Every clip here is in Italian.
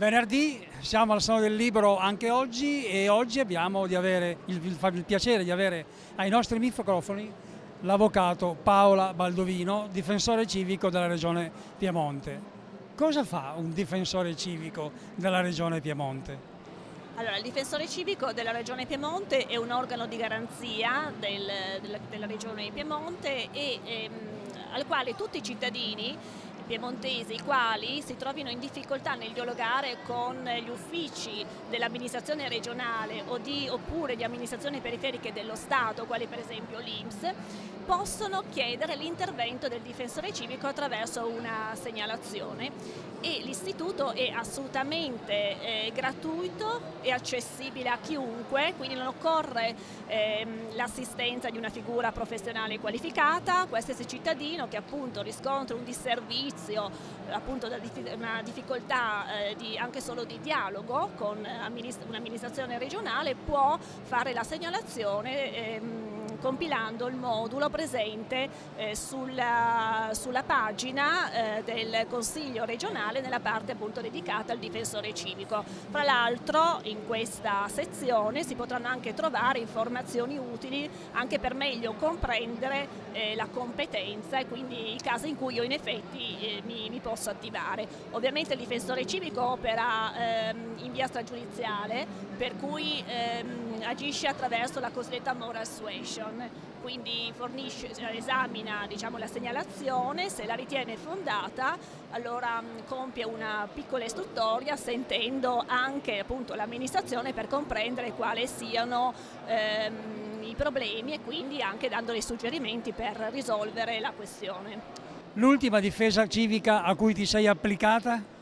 Venerdì siamo al Salone del Libro anche oggi e oggi abbiamo il, il, piacere di avere ai nostri microfoni l'avvocato Paola Baldovino, difensore civico della Regione Piemonte. Cosa fa un difensore civico della Regione Piemonte? Allora, il difensore civico della Regione Piemonte è un organo di garanzia del, della, della, Regione Piemonte e ehm, al quale tutti i cittadini piemontesi i quali si trovino in difficoltà nel dialogare con gli uffici dell'amministrazione regionale di, oppure di amministrazioni periferiche dello Stato, quali per esempio l'Inps, possono chiedere l'intervento del difensore civico attraverso una segnalazione l'istituto è assolutamente eh, gratuito e accessibile a chiunque, quindi non occorre ehm, l'assistenza di una figura professionale qualificata, qualsiasi cittadino che appunto riscontra un disservizio, appunto una difficoltà eh, di, anche solo di dialogo con un'amministrazione regionale può fare la segnalazione ehm, compilando il modulo presente eh, sulla, sulla, pagina eh, del Consiglio regionale nella parte appunto dedicata al difensore civico. Fra l'altro in questa sezione si potranno anche trovare informazioni utili anche per meglio comprendere eh, la competenza e quindi i casi in cui io in effetti eh, mi, mi, posso attivare. Ovviamente il difensore civico opera ehm, in via stragiudiziale per cui ehm, agisce attraverso la cosiddetta moral suasion quindi fornisce, esamina diciamo, la segnalazione, se la ritiene fondata allora mm, compie una piccola istruttoria sentendo anche l'amministrazione per comprendere quali siano ehm, i problemi e quindi anche dando dei suggerimenti per risolvere la questione. L'ultima difesa civica a cui ti sei applicata?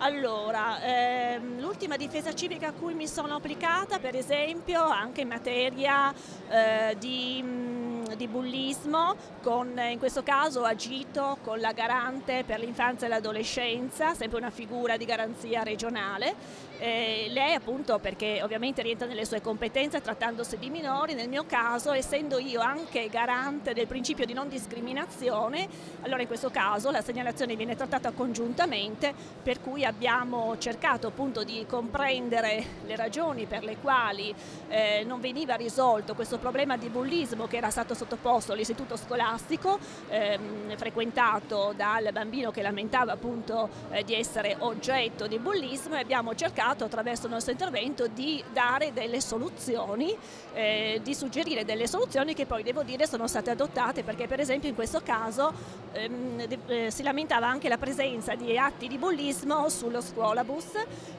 Allora, ehm, l'ultima difesa civica a cui mi sono applicata, per esempio, anche in materia eh, di, mm, di, bullismo, con, in questo caso agito con la garante per l'infanzia e l'adolescenza, sempre una figura di garanzia regionale. Eh, lei appunto perché ovviamente rientra nelle sue competenze trattandosi di minori, nel mio caso essendo io anche garante del principio di non discriminazione, allora in questo caso la segnalazione viene trattata congiuntamente per cui abbiamo cercato appunto di comprendere le ragioni per le quali eh, non veniva risolto questo problema di bullismo che era stato sottoposto all'istituto scolastico ehm, frequentato dal bambino che lamentava appunto eh, di essere oggetto di bullismo e abbiamo cercato attraverso il nostro intervento di dare delle soluzioni, eh, di suggerire delle soluzioni che poi devo dire sono state adottate perché per esempio in questo caso ehm, eh, si lamentava anche la presenza di atti di bullismo sullo scuolabus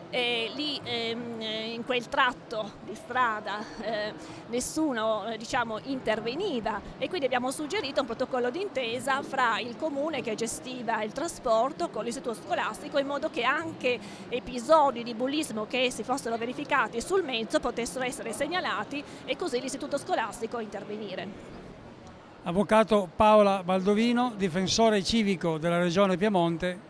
e lì ehm, in quel tratto di strada eh, nessuno eh, diciamo, interveniva e quindi abbiamo suggerito un protocollo d'intesa fra il comune che gestiva il trasporto con l'istituto scolastico in modo che anche episodi di bullismo che si fossero verificati sul mezzo potessero essere segnalati e così l'istituto scolastico intervenire. Avvocato Paola Baldovino, difensore civico della Regione Piemonte,